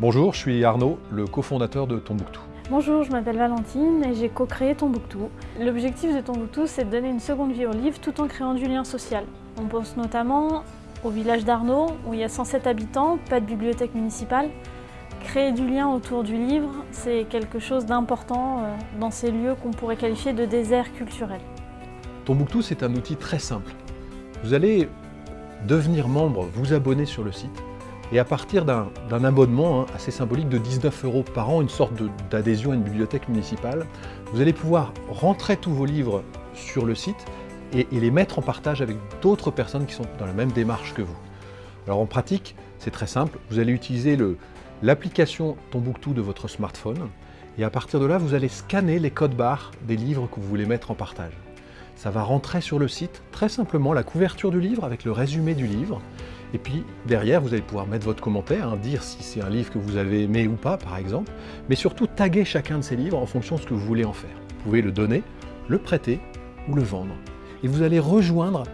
Bonjour, je suis Arnaud, le cofondateur de Tombouctou. Bonjour, je m'appelle Valentine et j'ai co-créé Tombouctou. L'objectif de Tombouctou, c'est de donner une seconde vie au livre tout en créant du lien social. On pense notamment au village d'Arnaud, où il y a 107 habitants, pas de bibliothèque municipale. Créer du lien autour du livre, c'est quelque chose d'important euh, dans ces lieux qu'on pourrait qualifier de désert culturel. Tombouctou, c'est un outil très simple. Vous allez devenir membre, vous abonner sur le site, et à partir d'un abonnement hein, assez symbolique de 19 euros par an, une sorte d'adhésion à une bibliothèque municipale, vous allez pouvoir rentrer tous vos livres sur le site et, les mettre en partage avec d'autres personnes qui sont dans la même démarche que vous. Alors en pratique, c'est très simple, vous allez utiliser l'application Tombouctou de votre smartphone et à partir de là, vous allez scanner les codes barres des livres que vous voulez mettre en partage. Ça va rentrer sur le site, très simplement, la couverture du livre avec le résumé du livre. Et puis derrière, vous allez pouvoir mettre votre commentaire, hein, dire si c'est un livre que vous avez aimé ou pas, par exemple, mais surtout taguer chacun de ces livres en fonction de ce que vous voulez en faire. Vous pouvez le donner, le prêter ou le vendre. Et vous allez rejoindre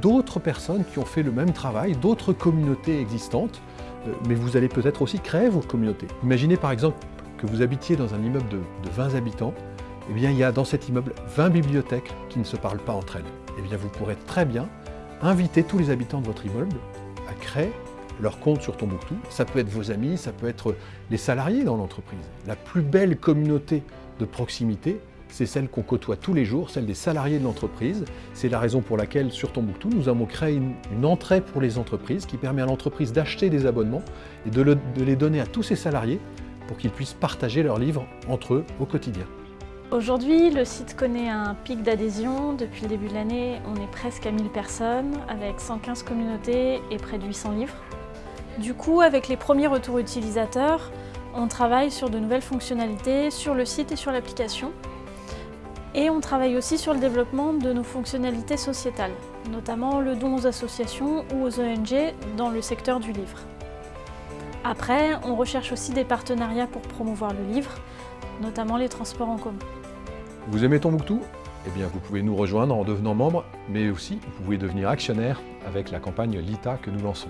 d'autres personnes qui ont fait le même travail, d'autres communautés existantes, euh, mais vous allez peut-être aussi créer vos communautés. Imaginez par exemple que vous habitiez dans un immeuble de, de 20 habitants, eh bien, il y a dans cet immeuble 20 bibliothèques qui ne se parlent pas entre elles. Eh bien, vous pourrez très bien inviter tous les habitants de votre immeuble à créer leur compte sur Tombouctou. Ça peut être vos amis, ça peut être les salariés dans l'entreprise. La plus belle communauté de proximité, c'est celle qu'on côtoie tous les jours, celle des salariés de l'entreprise. C'est la raison pour laquelle, sur Tombouctou, nous avons créé une, entrée pour les entreprises qui permet à l'entreprise d'acheter des abonnements et de les donner à tous ses salariés pour qu'ils puissent partager leurs livres entre eux au quotidien. Aujourd'hui, le site connaît un pic d'adhésion. Depuis le début de l'année, on est presque à 1000 personnes, avec 115 communautés et près de 800 livres. Du coup, avec les premiers retours utilisateurs, on travaille sur de nouvelles fonctionnalités sur le site et sur l'application. Et on travaille aussi sur le développement de nos fonctionnalités sociétales, notamment le don aux associations ou aux ONG dans le secteur du livre. Après, on recherche aussi des partenariats pour promouvoir le livre, notamment les transports en commun. Vous aimez Tombouctou? Eh bien, vous pouvez nous rejoindre en devenant membre, mais aussi vous pouvez devenir actionnaire avec la campagne LITA que nous lançons.